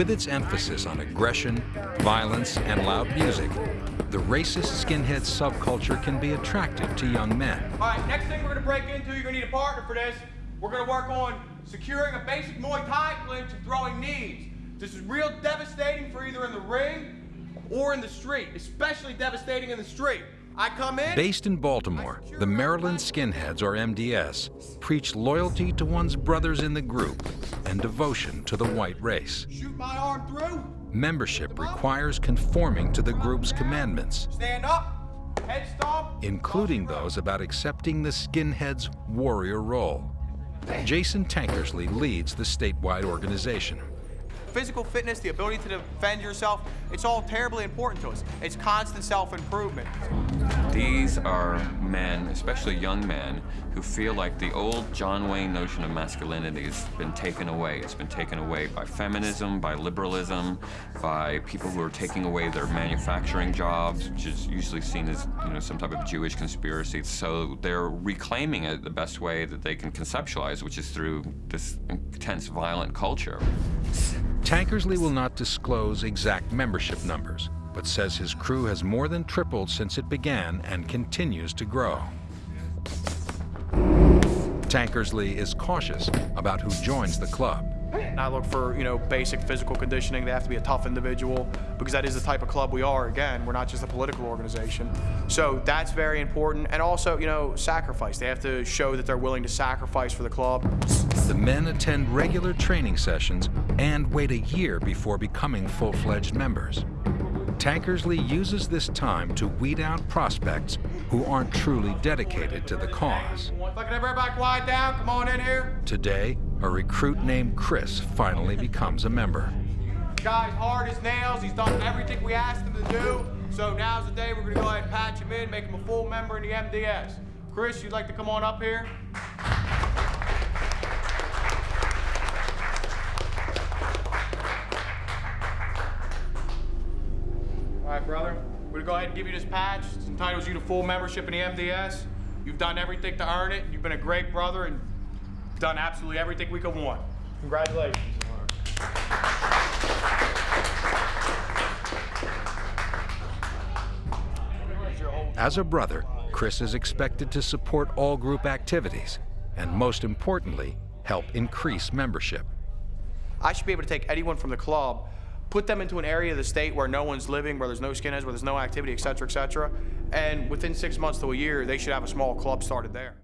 With its emphasis on aggression, violence, and loud music, the racist skinhead subculture can be attractive to young men. All right, next thing we're gonna break into, you're gonna need a partner for this. We're gonna work on securing a basic Muay Thai clinch and throwing knees. This is real devastating for either in the ring or in the street, especially devastating in the street. I come in. Based in Baltimore, the Maryland Skinheads, or MDS, preach loyalty to one's brothers in the group and devotion to the white race. Shoot my arm through. Membership requires conforming to the group's commandments, Stand up. Head stomp. including those about accepting the skinhead's warrior role. Jason Tankersley leads the statewide organization. Physical fitness, the ability to defend yourself, it's all terribly important to us. It's constant self-improvement. These are men, especially young men, who feel like the old John Wayne notion of masculinity has been taken away. It's been taken away by feminism, by liberalism, by people who are taking away their manufacturing jobs, which is usually seen as you know some type of Jewish conspiracy. So they're reclaiming it the best way that they can conceptualize, which is through this intense violent culture. Tankersley will not disclose exact membership numbers, but says his crew has more than tripled since it began and continues to grow. Tankersley is cautious about who joins the club. I look for, you know, basic physical conditioning. They have to be a tough individual because that is the type of club we are. Again, we're not just a political organization. So that's very important. And also, you know, sacrifice. They have to show that they're willing to sacrifice for the club. The men attend regular training sessions and wait a year before becoming full-fledged members. Tankersley uses this time to weed out prospects who aren't truly dedicated to the cause. Look everybody quiet down. Come on in here. Today, a recruit named Chris finally becomes a member. Guy's hard as nails. He's done everything we asked him to do. So now's the day we're gonna go ahead and patch him in, make him a full member in the MDS. Chris, you'd like to come on up here? We're gonna go ahead and give you this patch. It entitles you to full membership in the MDS. You've done everything to earn it. You've been a great brother and done absolutely everything we could want. Congratulations. As a brother, Chris is expected to support all group activities and, most importantly, help increase membership. I should be able to take anyone from the club, put them into an area of the state where no one's living, where there's no skinheads, where there's no activity, et cetera, et cetera. And within six months to a year, they should have a small club started there.